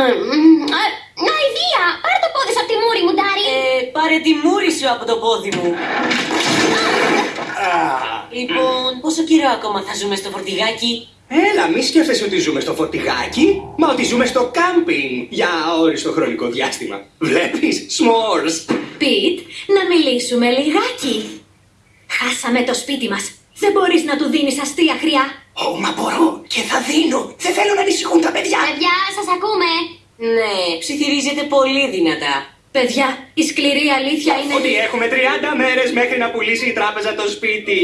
Ε, να η! Πάρε το πόδι σου από τη μούρη μου, Ντάρι! Ε, πάρε τη μούρη σου από το πόδι μου! Λοιπόν, πόσο καιρό ακόμα θα ζούμε στο φορτηγάκι; Έλα, μη σκέφτεσαι ότι ζούμε στο φορτηγάκι, μα ότι ζούμε στο κάμπινγκ για αόριστο χρονικό διάστημα. Βλέπεις, σμόρς. Πιτ, να μιλήσουμε λιγάκι. Χάσαμε το σπίτι μας. Δεν μπορείς να του δίνεις αστεία χρειά. Ω, μα μπορώ και θα δίνω. Δεν θέλω να ανησυχούν τα παιδιά. Παιδιά, σας ακούμε. Ναι, ψιθυρίζεται πολύ δυνατά. Παιδιά, η σκληρή αλήθεια είναι... Ότι έχουμε 30 μέρες μέχρι να πουλήσει η τράπεζα το σπίτι.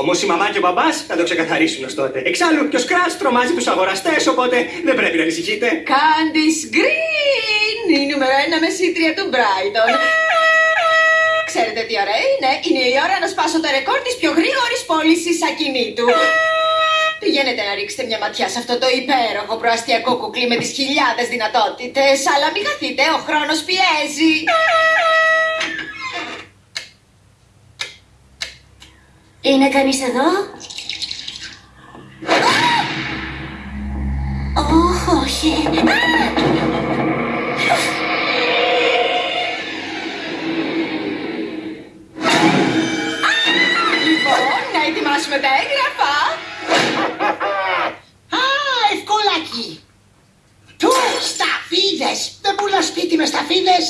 Όμως η μαμά και ο μπαμπάς θα το ξεκαθαρίσουν ως τότε. Εξάλλου και ο Σκράτ τρομάζει τους αγοραστές, οπότε δεν πρέπει να ανησυχείτε. Candice Green, η νούμερο ένα μεσήτρια του Brighton. Ξέρετε τι ωραία είναι, είναι η ώρα να σπάσω το ρεκόρ της πιο γρήγορης πώλησης ακινήτου. Πηγαίνετε να ρίξετε μια ματιά σε αυτό το υπέροχο προαστιακό κουκλί με τις χιλιάδες δυνατότητες, αλλά μην χαθείτε, ο χρόνος πιέζει. Είναι κανείς εδώ; Ω, όχι. Λοιπόν, να ετοιμάσουμε τα ευκολάκι. Του, σταφίδες. Δεν πουλά σπίτι με σταφίδες.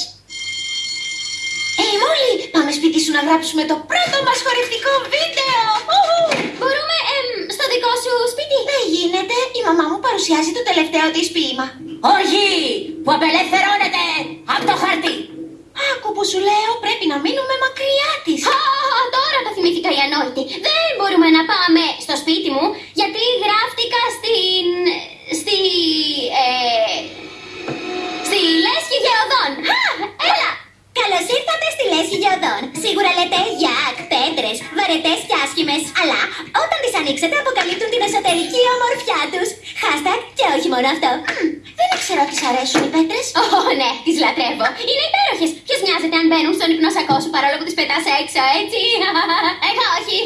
Ε, Μόλι, πάμε σπίτι σου να γράψουμε το πρώτο μας χορευτικό βίντεο. Ουχου. Μπορούμε, εμ, στο δικό σου σπίτι. Δεν γίνεται, η μαμά μου παρουσιάζει το τελευταίο της ποίημα. Όχι! Που απελευθερώνεται από το χαρτί. Άκου που σου λέω, πρέπει να μείνουμε μακριά της. Α, τώρα το θυμήθηκα η ανόητη. Δεν μπορούμε να πάμε στο σπίτι μου, γιατί Γεωδών. Α, έλα! Καλώς ήρθατε στη Λέσχη Γεωδών. Σίγουρα λέτε γιάκ, πέτρε, βαρετές και άσχημες. Αλλά όταν τις ανοίξετε, αποκαλύπτουν την εσωτερική ομορφιά τους. Hashtag και όχι μόνο αυτό. Μμμ, δεν ξέρω τι σ' αρέσουν οι πέτρε. Ω, ναι, τις λατρεύω. Είναι υπέροχες. Ποιος νοιάζεται αν μπαίνουν στον υπνόσακό σου παρόλο που τις πετάς έξω, έτσι; Εγώ όχι.